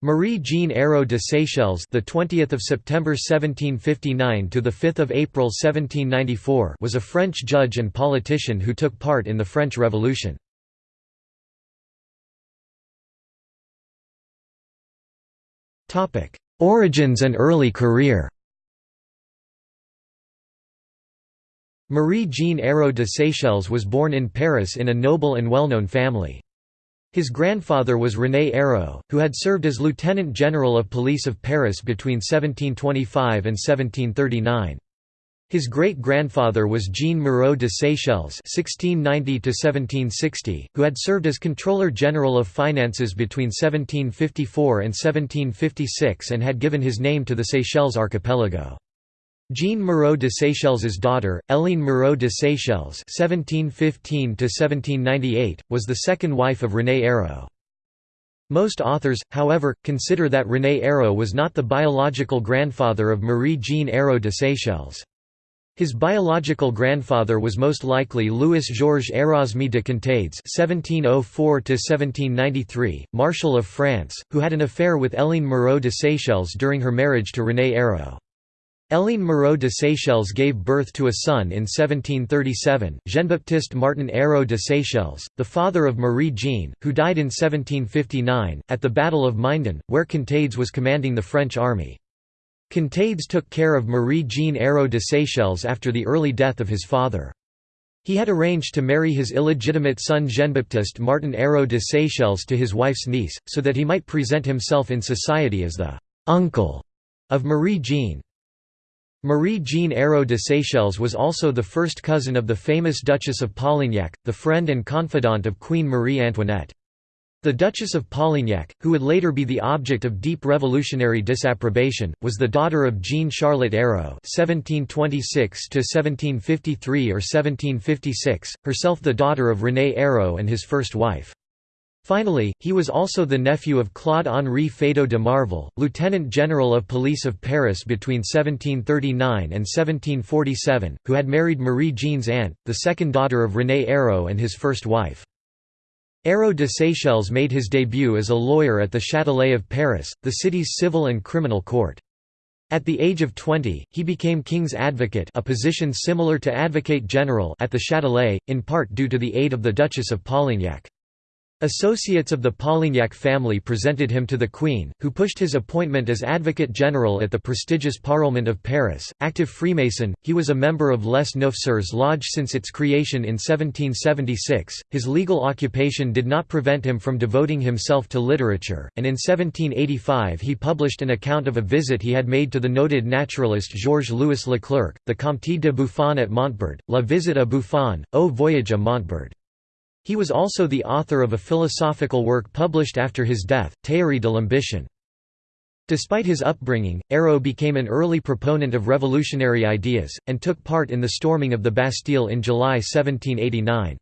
Marie-Jean Hérault de Séchelles, the 20th of September 1759 to the 5th of April 1794, was a French judge and politician who took part in the French Revolution. Topic: Origins and early career. Marie-Jean Hérault de Séchelles was born in Paris in a noble and well-known family. His grandfather was René Hérault, who had served as Lieutenant General of Police of Paris between 1725 and 1739. His great-grandfather was Jean Moreau de Séchelles (1690–1760), who had served as Controller General of Finances between 1754 and 1756 and had given his name to the Seychelles archipelago. Jean Moreau de Séchelles's daughter, Hélène Moreau de Séchelles (1715–1798), was the second wife of René Hérault. Most authors, however, consider that René Hérault was not the biological grandfather of Marie-Jean Hérault de Séchelles. His biological grandfather was most likely Louis-Georges Erasme de Contades (1704–1793), Marshal of France, who had an affair with Hélène Moreau de Séchelles during her marriage to René Hérault. Hélène Moreau de Séchelles gave birth to a son in 1737, Jean-Baptiste Martin Hérault de Séchelles, the father of Marie Jean, who died in 1759, at the Battle of Minden, where Contades was commanding the French army. Contades took care of Marie Jean Hérault de Séchelles after the early death of his father. He had arranged to marry his illegitimate son Jean-Baptiste Martin Hérault de Séchelles to his wife's niece, so that he might present himself in society as the «uncle» of Marie-Jean. Marie-Jean Hérault de Séchelles was also the first cousin of the famous Duchess of Polignac, the friend and confidant of Queen Marie Antoinette. The Duchess of Polignac, who would later be the object of deep revolutionary disapprobation, was the daughter of Jeanne-Charlotte Hérault (1726–1753 or 1756), herself the daughter of René Hérault and his first wife. Finally, he was also the nephew of Claude-Henri Feydeau de Marville, Lieutenant General of Police of Paris between 1739 and 1747, who had married Marie-Jean's aunt, the second daughter of René Hérault and his first wife. Hérault de Séchelles made his debut as a lawyer at the Châtelet of Paris, the city's civil and criminal court. At the age of 20, he became King's Advocate a position similar to Advocate General at the Châtelet, in part due to the aid of the Duchess of Polignac. Associates of the Polignac family presented him to the Queen, who pushed his appointment as Advocate General at the prestigious Parlement of Paris. Active Freemason, he was a member of Les Neuf Sœurs Lodge since its creation in 1776. His legal occupation did not prevent him from devoting himself to literature, and in 1785 he published an account of a visit he had made to the noted naturalist Georges Louis Leclerc, the Comte de Buffon at Montbard, La Visite à Buffon, Au Voyage à Montbard. He was also the author of a philosophical work published after his death, Théorie de l'ambition. Despite his upbringing, Hérault became an early proponent of revolutionary ideas, and took part in the storming of the Bastille in July 1789.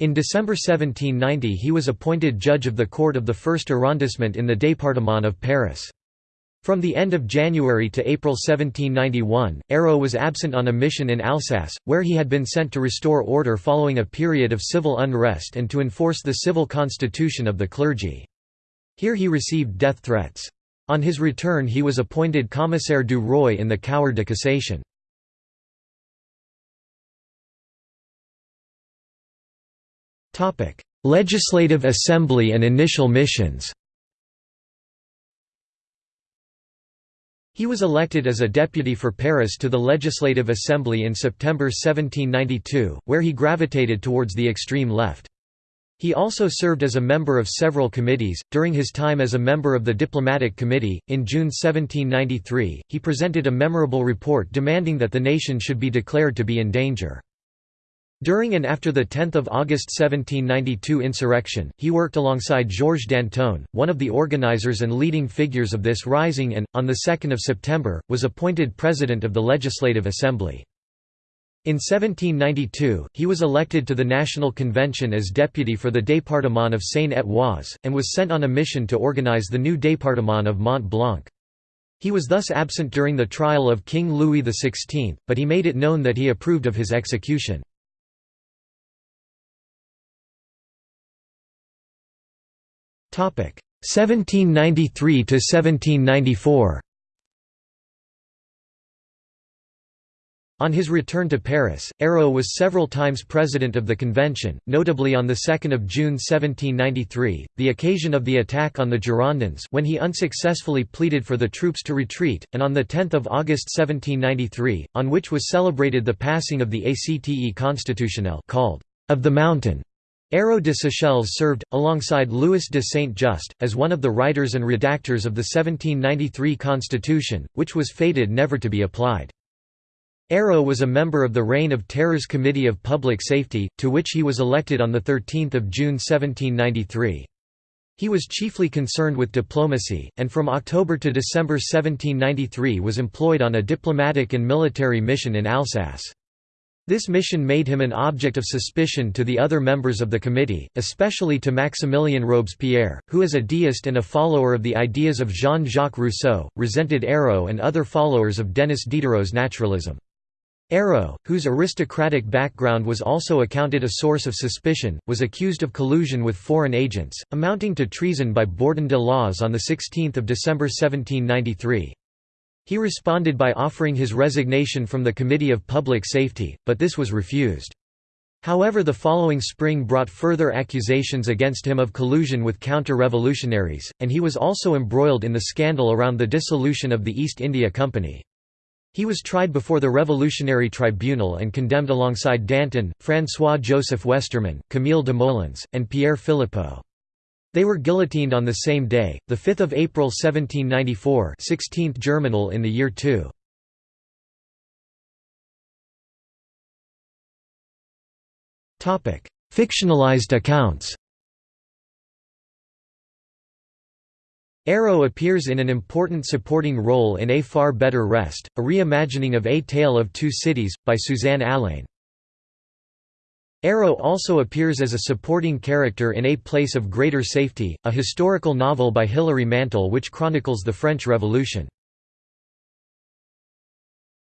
In December 1790 he was appointed judge of the court of the first arrondissement in the département of Paris. From the end of January to April 1791, Hérault was absent on a mission in Alsace, where he had been sent to restore order following a period of civil unrest and to enforce the civil constitution of the clergy. Here he received death threats. On his return he was appointed commissaire du roi in the Cour de cassation. Legislative Assembly and initial missions He was elected as a deputy for Paris to the Legislative Assembly in September 1792, where he gravitated towards the extreme left. He also served as a member of several committees. During his time as a member of the Diplomatic Committee, in June 1793, he presented a memorable report demanding that the nation should be declared to be in danger. During and after the 10 August 1792 insurrection, he worked alongside Georges Danton, one of the organizers and leading figures of this rising and, on 2 September, was appointed president of the Legislative Assembly. In 1792, he was elected to the National Convention as deputy for the département of Seine-et-Oise, and was sent on a mission to organize the new département of Mont Blanc. He was thus absent during the trial of King Louis XVI, but he made it known that he approved of his execution. 1793 to 1794 On his return to Paris, Hérault was several times president of the convention, notably on 2 June 1793, the occasion of the attack on the Girondins when he unsuccessfully pleaded for the troops to retreat, and on 10 August 1793, on which was celebrated the passing of the Acte constitutionnel called «of the mountain». Hérault de Séchelles served, alongside Louis de Saint-Just, as one of the writers and redactors of the 1793 constitution, which was fated never to be applied. Hérault was a member of the Reign of Terror's Committee of Public Safety, to which he was elected on 13 June 1793. He was chiefly concerned with diplomacy, and from October to December 1793 was employed on a diplomatic and military mission in Alsace. This mission made him an object of suspicion to the other members of the committee, especially to Maximilien Robespierre, who as a deist and a follower of the ideas of Jean-Jacques Rousseau, resented Hérault and other followers of Denis Diderot's naturalism. Hérault, whose aristocratic background was also accounted a source of suspicion, was accused of collusion with foreign agents, amounting to treason by Bourdon de l'Oise on 16 December 1793. He responded by offering his resignation from the Committee of Public Safety, but this was refused. However the following spring brought further accusations against him of collusion with counter-revolutionaries, and he was also embroiled in the scandal around the dissolution of the East India Company. He was tried before the Revolutionary Tribunal and condemned alongside Danton, François-Joseph Westermann, Camille Desmoulins, and Pierre Philippeaux. They were guillotined on the same day, 5 April 1794 16th Germinal in the year 2. Fictionalized accounts Hérault appears in an important supporting role in A Far Better Rest, a reimagining of A Tale of Two Cities, by Suzanne Allain. Hérault also appears as a supporting character in A Place of Greater Safety, a historical novel by Hilary Mantel which chronicles the French Revolution.